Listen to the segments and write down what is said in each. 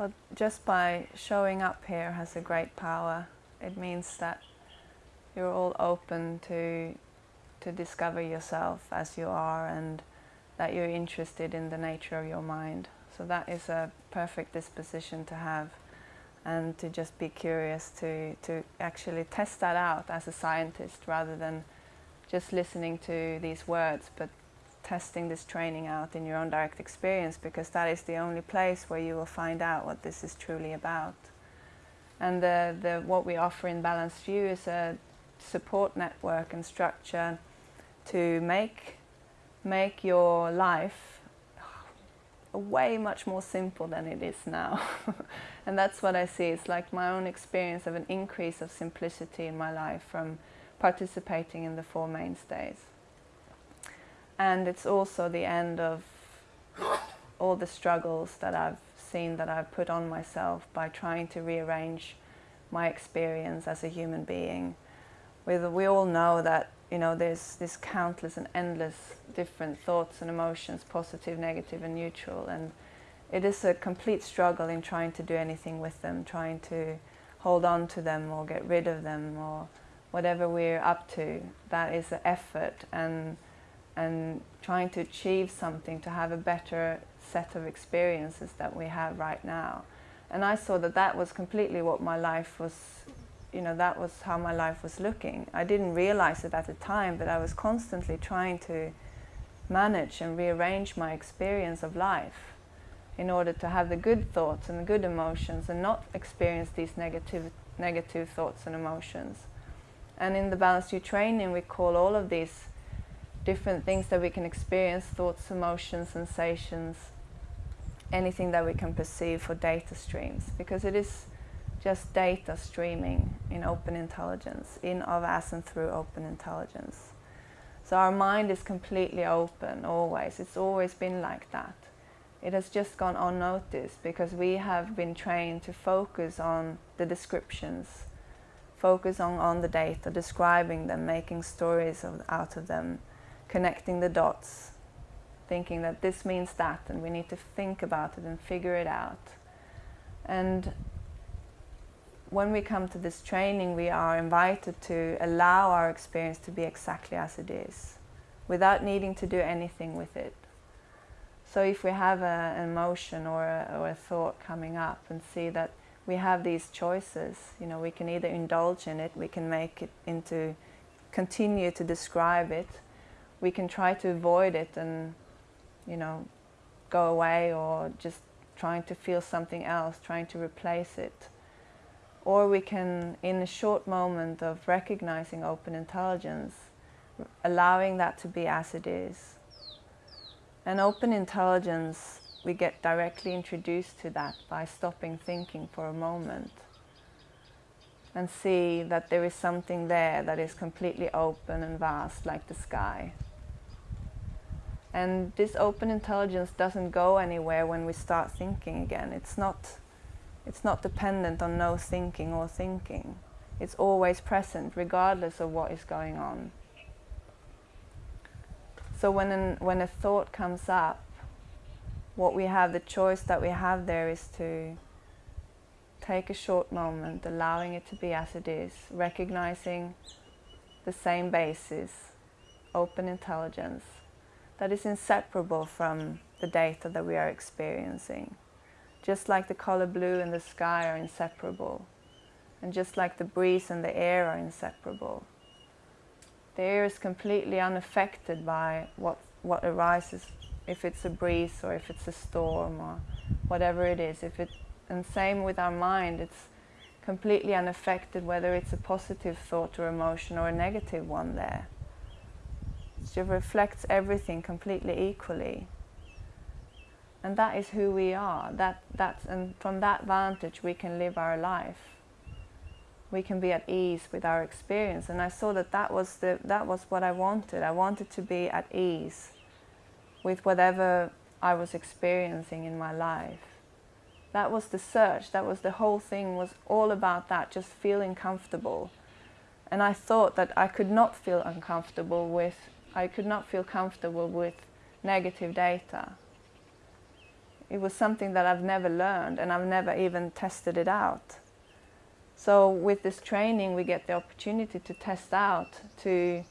Well, just by showing up here has a great power. It means that you're all open to to discover yourself as you are and that you're interested in the nature of your mind. So that is a perfect disposition to have and to just be curious to, to actually test that out as a scientist rather than just listening to these words but testing this training out in your own direct experience because that is the only place where you will find out what this is truly about. And the, the, what we offer in Balanced View is a support network and structure to make, make your life a way much more simple than it is now. and that's what I see. It's like my own experience of an increase of simplicity in my life from participating in the Four Mainstays. And it's also the end of all the struggles that I've seen that I've put on myself by trying to rearrange my experience as a human being. We all know that you know, there's this countless and endless different thoughts and emotions, positive, negative and neutral. And it is a complete struggle in trying to do anything with them, trying to hold on to them or get rid of them or whatever we're up to. That is an effort and, and trying to achieve something, to have a better set of experiences that we have right now. And I saw that that was completely what my life was you know, that was how my life was looking. I didn't realize it at the time, but I was constantly trying to manage and rearrange my experience of life in order to have the good thoughts and the good emotions and not experience these negative, negative thoughts and emotions. And in the Balanced View training, we call all of these different things that we can experience, thoughts, emotions, sensations, anything that we can perceive for data streams, because it is just data streaming in open intelligence, in, of, as, and through open intelligence. So our mind is completely open, always. It's always been like that. It has just gone unnoticed because we have been trained to focus on the descriptions, focus on, on the data, describing them, making stories of, out of them, connecting the dots, thinking that this means that and we need to think about it and figure it out. And when we come to this training, we are invited to allow our experience to be exactly as it is, without needing to do anything with it. So if we have a, an emotion or a, or a thought coming up and see that we have these choices, you know, we can either indulge in it, we can make it into, continue to describe it, we can try to avoid it and, you know, go away or just trying to feel something else, trying to replace it. Or we can, in a short moment of recognizing open intelligence, allowing that to be as it is. And open intelligence, we get directly introduced to that by stopping thinking for a moment and see that there is something there that is completely open and vast like the sky. And this open intelligence doesn't go anywhere when we start thinking again. It's not it's not dependent on no thinking or thinking. It's always present, regardless of what is going on. So when, an, when a thought comes up, what we have, the choice that we have there is to take a short moment, allowing it to be as it is, recognizing the same basis, open intelligence, that is inseparable from the data that we are experiencing. Just like the color blue and the sky are inseparable. And just like the breeze and the air are inseparable. The air is completely unaffected by what, what arises, if it's a breeze or if it's a storm or whatever it is. If it, and same with our mind, it's completely unaffected whether it's a positive thought or emotion or a negative one there. It reflects everything completely equally. And that is who we are. That, that's, and from that vantage we can live our life. We can be at ease with our experience. And I saw that that was, the, that was what I wanted. I wanted to be at ease with whatever I was experiencing in my life. That was the search. That was the whole thing was all about that, just feeling comfortable. And I thought that I could not feel uncomfortable with, I could not feel comfortable with negative data it was something that I've never learned and I've never even tested it out. So with this training we get the opportunity to test out, to,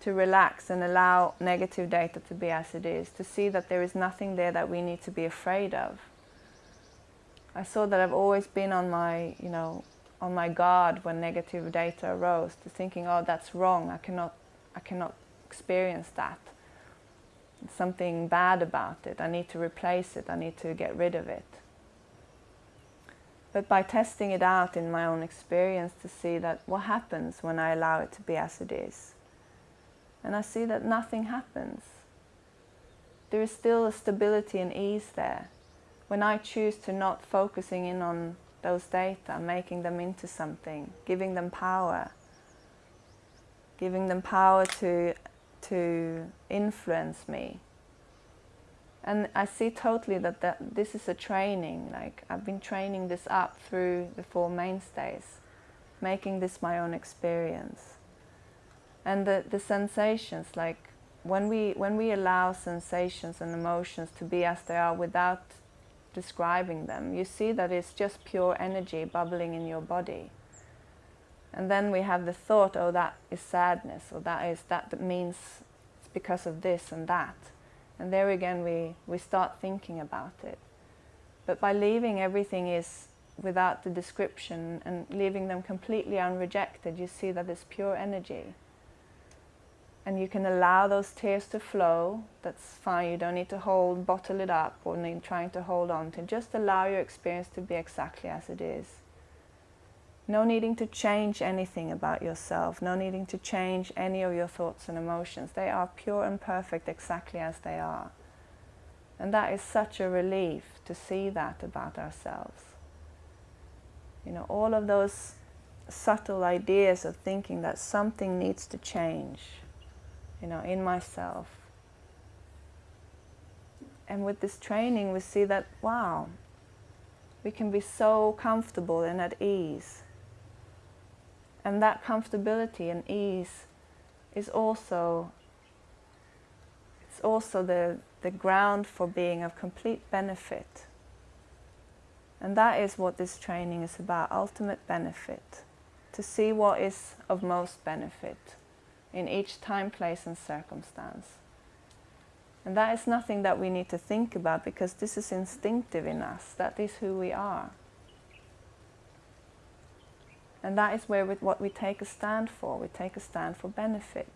to relax and allow negative data to be as it is, to see that there is nothing there that we need to be afraid of. I saw that I've always been on my, you know, on my guard when negative data arose, to thinking, oh, that's wrong, I cannot, I cannot experience that something bad about it. I need to replace it. I need to get rid of it. But by testing it out in my own experience to see that what happens when I allow it to be as it is. And I see that nothing happens. There is still a stability and ease there. When I choose to not focusing in on those data, making them into something, giving them power, giving them power to to influence me. And I see totally that, that this is a training, like I've been training this up through the Four Mainstays, making this my own experience. And the, the sensations, like when we, when we allow sensations and emotions to be as they are without describing them, you see that it's just pure energy bubbling in your body. And then we have the thought, oh, that is sadness, or that is that, means it's because of this and that. And there again, we, we start thinking about it. But by leaving everything is without the description and leaving them completely unrejected, you see that it's pure energy. And you can allow those tears to flow, that's fine, you don't need to hold, bottle it up or need trying to hold on to, just allow your experience to be exactly as it is. No needing to change anything about yourself, no needing to change any of your thoughts and emotions. They are pure and perfect exactly as they are. And that is such a relief to see that about ourselves. You know, all of those subtle ideas of thinking that something needs to change, you know, in myself. And with this training we see that, wow, we can be so comfortable and at ease and that comfortability and ease is also it's also the, the ground for being of complete benefit. And that is what this training is about, ultimate benefit. To see what is of most benefit in each time, place and circumstance. And that is nothing that we need to think about because this is instinctive in us. That is who we are. And that is where what we take a stand for. We take a stand for benefit.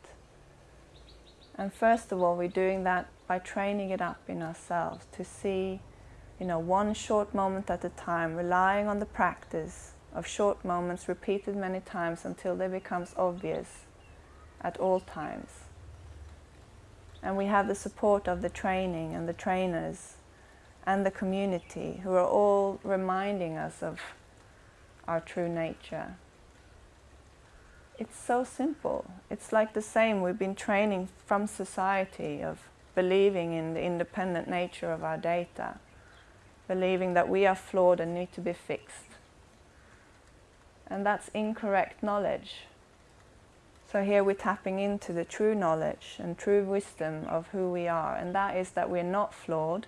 And first of all, we're doing that by training it up in ourselves to see, you know, one short moment at a time, relying on the practice of short moments repeated many times until they becomes obvious at all times. And we have the support of the training and the trainers and the community who are all reminding us of our true nature. It's so simple. It's like the same. We've been training from society of believing in the independent nature of our data, believing that we are flawed and need to be fixed. And that's incorrect knowledge. So here we're tapping into the true knowledge and true wisdom of who we are, and that is that we're not flawed,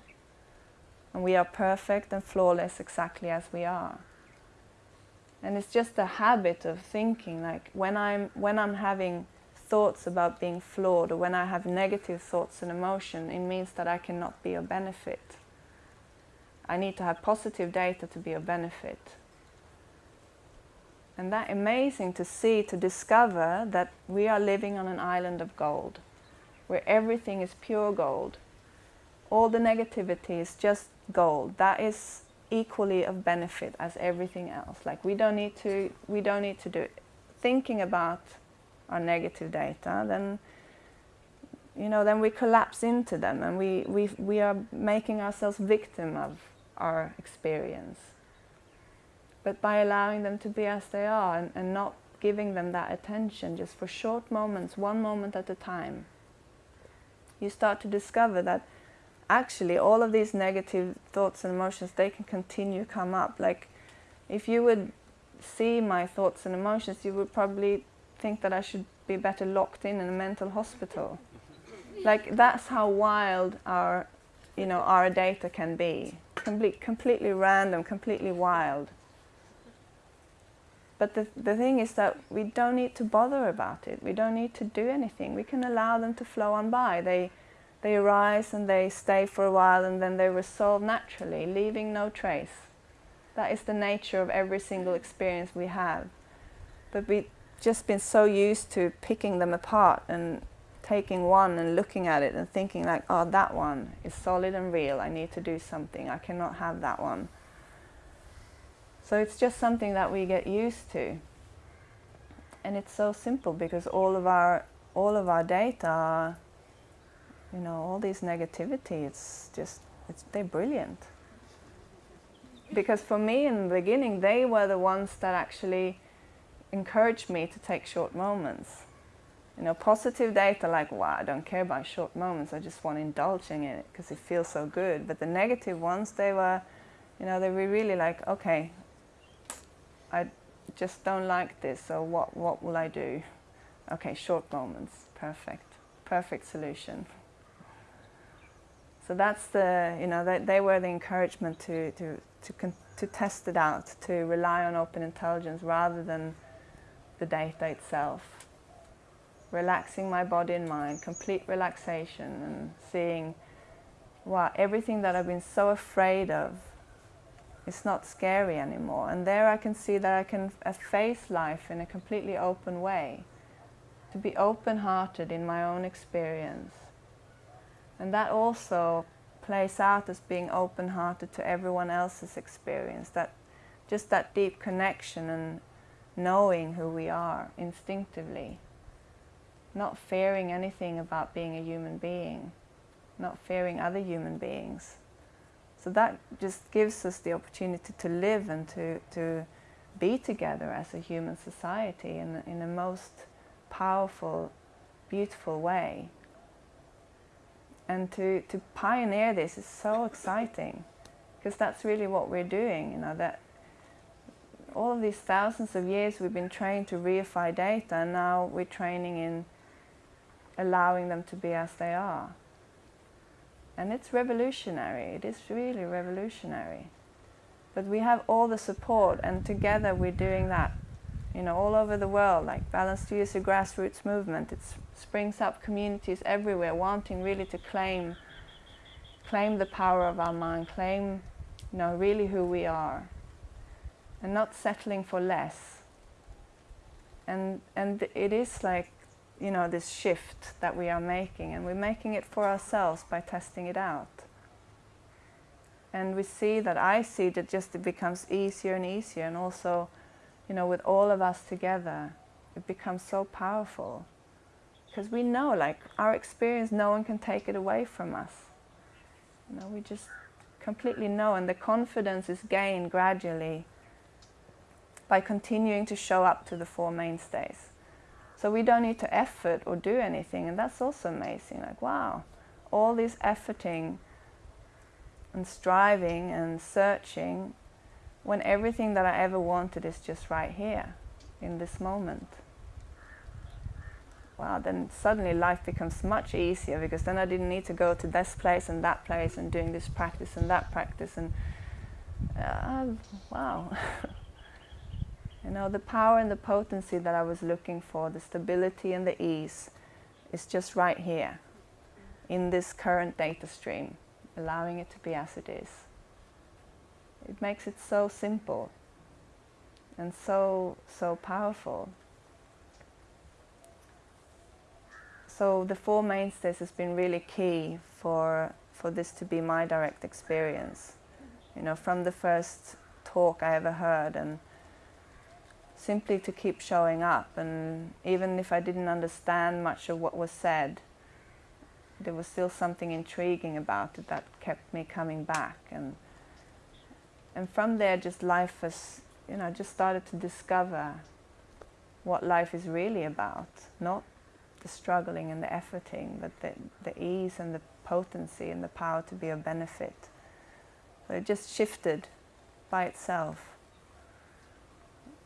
and we are perfect and flawless exactly as we are. And it's just a habit of thinking, like when I'm, when I'm having thoughts about being flawed or when I have negative thoughts and emotion, it means that I cannot be of benefit. I need to have positive data to be of benefit. And that amazing to see, to discover that we are living on an island of gold, where everything is pure gold. All the negativity is just gold. That is equally of benefit as everything else. Like we don't need to, we don't need to do it. Thinking about our negative data, then you know, then we collapse into them and we, we, we are making ourselves victim of our experience. But by allowing them to be as they are and, and not giving them that attention just for short moments, one moment at a time, you start to discover that actually all of these negative thoughts and emotions, they can continue come up. Like if you would see my thoughts and emotions, you would probably think that I should be better locked in in a mental hospital. Like that's how wild our, you know, our data can be. complete, completely random, completely wild. But the, the thing is that we don't need to bother about it. We don't need to do anything. We can allow them to flow on by. They, they arise and they stay for a while and then they resolve naturally, leaving no trace. That is the nature of every single experience we have. But we've just been so used to picking them apart and taking one and looking at it and thinking like, oh, that one is solid and real. I need to do something. I cannot have that one. So it's just something that we get used to. And it's so simple because all of our all of our data, you know, all this negativity, it's just it's they're brilliant. Because for me in the beginning they were the ones that actually encouraged me to take short moments. You know, positive data like, wow, I don't care about short moments, I just want indulging in it because it feels so good. But the negative ones, they were, you know, they were really like, okay, I just don't like this, so what, what will I do? Okay, short moments, perfect, perfect solution. So that's the, you know, they, they were the encouragement to, to, to, to test it out, to rely on open intelligence rather than the data itself. Relaxing my body and mind, complete relaxation and seeing, wow, everything that I've been so afraid of it's not scary anymore. And there I can see that I can uh, face life in a completely open way, to be open-hearted in my own experience. And that also plays out as being open-hearted to everyone else's experience, that just that deep connection and knowing who we are instinctively, not fearing anything about being a human being, not fearing other human beings. So that just gives us the opportunity to live and to, to be together as a human society in, in the most powerful, beautiful way. And to, to pioneer this is so exciting because that's really what we're doing, you know, that all of these thousands of years we've been trained to reify data and now we're training in allowing them to be as they are. And it's revolutionary, it is really revolutionary. But we have all the support and together we're doing that, you know, all over the world, like Balanced View is a grassroots movement. It springs up communities everywhere wanting really to claim, claim the power of our mind, claim, you know, really who we are and not settling for less. And, and it is like you know, this shift that we are making, and we're making it for ourselves by testing it out. And we see that I see that just it becomes easier and easier, and also, you know, with all of us together, it becomes so powerful. Because we know, like, our experience, no one can take it away from us. You know, we just completely know, and the confidence is gained gradually by continuing to show up to the Four Mainstays. So we don't need to effort or do anything, and that's also amazing. Like, wow, all this efforting and striving and searching when everything that I ever wanted is just right here, in this moment. Wow, then suddenly life becomes much easier because then I didn't need to go to this place and that place and doing this practice and that practice and uh, wow. You know, the power and the potency that I was looking for, the stability and the ease, is just right here in this current data stream, allowing it to be as it is. It makes it so simple and so, so powerful. So the Four Mainstays has been really key for, for this to be my direct experience. You know, from the first talk I ever heard and simply to keep showing up. And even if I didn't understand much of what was said, there was still something intriguing about it that kept me coming back. And, and from there, just life has, you know, just started to discover what life is really about. Not the struggling and the efforting, but the, the ease and the potency and the power to be of benefit. So it just shifted by itself.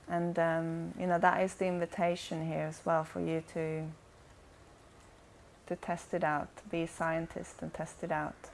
And um, you know that is the invitation here as well for you to to test it out, to be a scientist and test it out.